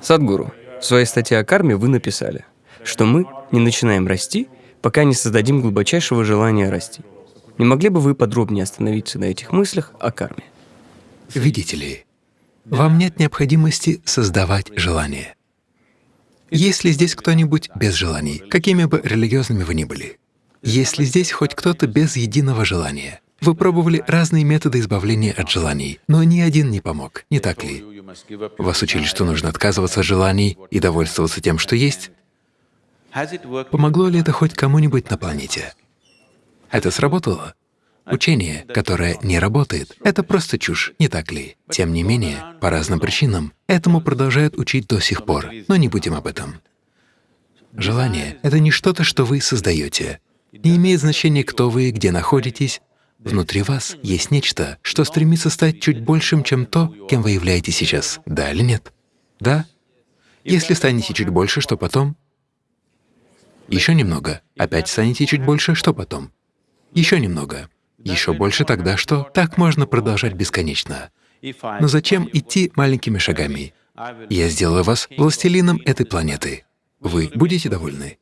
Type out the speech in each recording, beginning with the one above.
Садгуру, в своей статье о карме вы написали, что мы не начинаем расти, пока не создадим глубочайшего желания расти. Не могли бы вы подробнее остановиться на этих мыслях о карме? Видите ли, вам нет необходимости создавать желание. Есть ли здесь кто-нибудь без желаний, какими бы религиозными вы ни были? Есть ли здесь хоть кто-то без единого желания? Вы пробовали разные методы избавления от желаний, но ни один не помог, не так ли? Вас учили, что нужно отказываться от желаний и довольствоваться тем, что есть. Помогло ли это хоть кому-нибудь на планете? Это сработало? Учение, которое не работает, — это просто чушь, не так ли? Тем не менее, по разным причинам, этому продолжают учить до сих пор, но не будем об этом. Желание — это не что-то, что вы создаете. Не имеет значения, кто вы, где находитесь. Внутри вас есть нечто, что стремится стать чуть большим, чем то, кем вы являетесь сейчас. Да или нет? Да? Если станете чуть больше, что потом? Еще немного. Опять станете чуть больше, что потом? Еще немного. Еще больше тогда что? Так можно продолжать бесконечно. Но зачем идти маленькими шагами? Я сделаю вас властелином этой планеты. Вы будете довольны?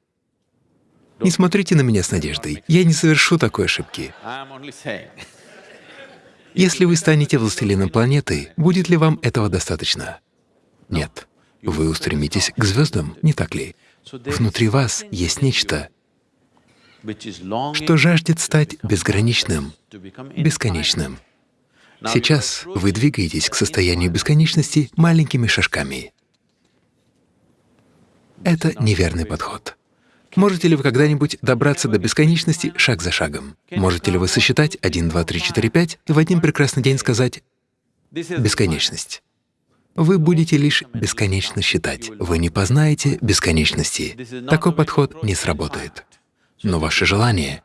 Не смотрите на меня с надеждой. Я не совершу такой ошибки. Если вы станете властелином планеты, будет ли вам этого достаточно? Нет. Вы устремитесь к звездам, не так ли? Внутри вас есть нечто, что жаждет стать безграничным, бесконечным. Сейчас вы двигаетесь к состоянию бесконечности маленькими шажками. Это неверный подход. Можете ли вы когда-нибудь добраться до бесконечности шаг за шагом? Можете ли вы сосчитать 1, 2, 3, 4, 5 и в один прекрасный день сказать «бесконечность»? Вы будете лишь бесконечно считать. Вы не познаете бесконечности. Такой подход не сработает. Но ваше желание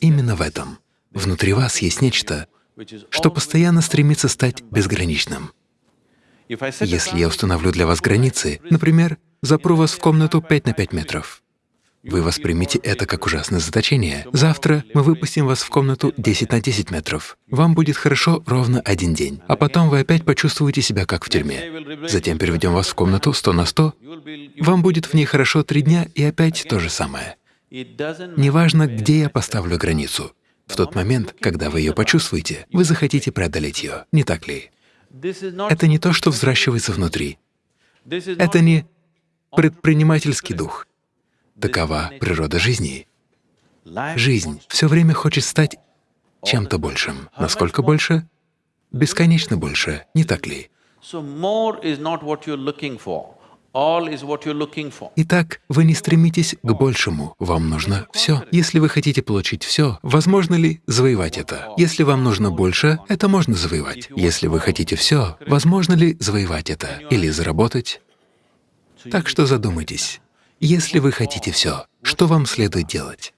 именно в этом. Внутри вас есть нечто, что постоянно стремится стать безграничным. Если я установлю для вас границы, например, запру вас в комнату 5 на 5 метров, вы воспримите это как ужасное заточение. Завтра мы выпустим вас в комнату 10 на 10 метров. Вам будет хорошо ровно один день, а потом вы опять почувствуете себя как в тюрьме. Затем переведем вас в комнату 100 на 100, вам будет в ней хорошо три дня и опять то же самое. Неважно, где я поставлю границу. В тот момент, когда вы ее почувствуете, вы захотите преодолеть ее, не так ли? Это не то, что взращивается внутри. Это не предпринимательский дух. Такова природа жизни. Жизнь все время хочет стать чем-то большим. Насколько больше? Бесконечно больше, не так ли? Итак, вы не стремитесь к большему, вам нужно все. Если вы хотите получить все, возможно ли завоевать это? Если вам нужно больше, это можно завоевать. Если вы хотите все, возможно ли завоевать это или заработать? Так что задумайтесь. Если вы хотите все, что вам следует делать?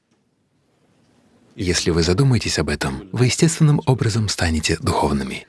Если вы задумаетесь об этом, вы естественным образом станете духовными.